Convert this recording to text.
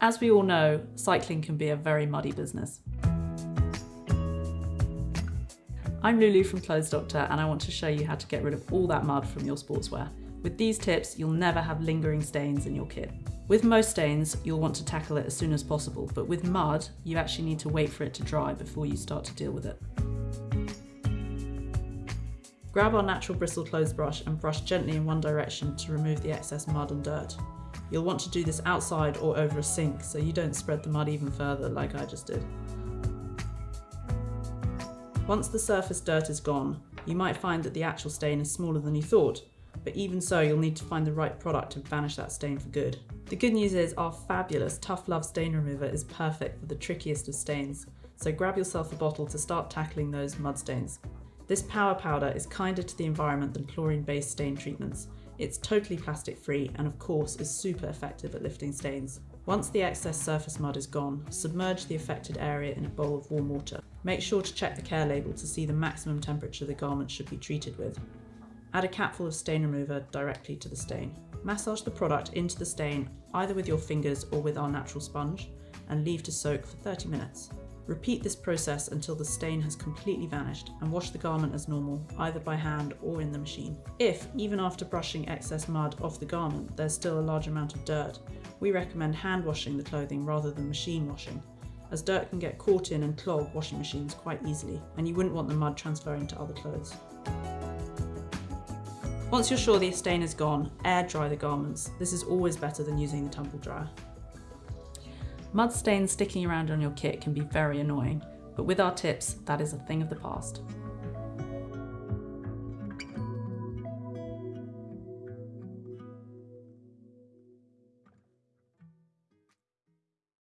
As we all know, cycling can be a very muddy business. I'm Lulu from Clothes Doctor and I want to show you how to get rid of all that mud from your sportswear. With these tips, you'll never have lingering stains in your kit. With most stains, you'll want to tackle it as soon as possible, but with mud, you actually need to wait for it to dry before you start to deal with it. Grab our natural bristle clothes brush and brush gently in one direction to remove the excess mud and dirt. You'll want to do this outside or over a sink so you don't spread the mud even further like I just did. Once the surface dirt is gone, you might find that the actual stain is smaller than you thought, but even so you'll need to find the right product to vanish that stain for good. The good news is our fabulous Tough Love stain remover is perfect for the trickiest of stains, so grab yourself a bottle to start tackling those mud stains. This power powder is kinder to the environment than chlorine-based stain treatments. It's totally plastic free and of course is super effective at lifting stains. Once the excess surface mud is gone, submerge the affected area in a bowl of warm water. Make sure to check the care label to see the maximum temperature the garment should be treated with. Add a capful of stain remover directly to the stain. Massage the product into the stain either with your fingers or with our natural sponge and leave to soak for 30 minutes. Repeat this process until the stain has completely vanished and wash the garment as normal, either by hand or in the machine. If, even after brushing excess mud off the garment, there's still a large amount of dirt, we recommend hand washing the clothing rather than machine washing, as dirt can get caught in and clog washing machines quite easily, and you wouldn't want the mud transferring to other clothes. Once you're sure the stain is gone, air dry the garments. This is always better than using the tumble dryer. Mud stains sticking around on your kit can be very annoying, but with our tips, that is a thing of the past.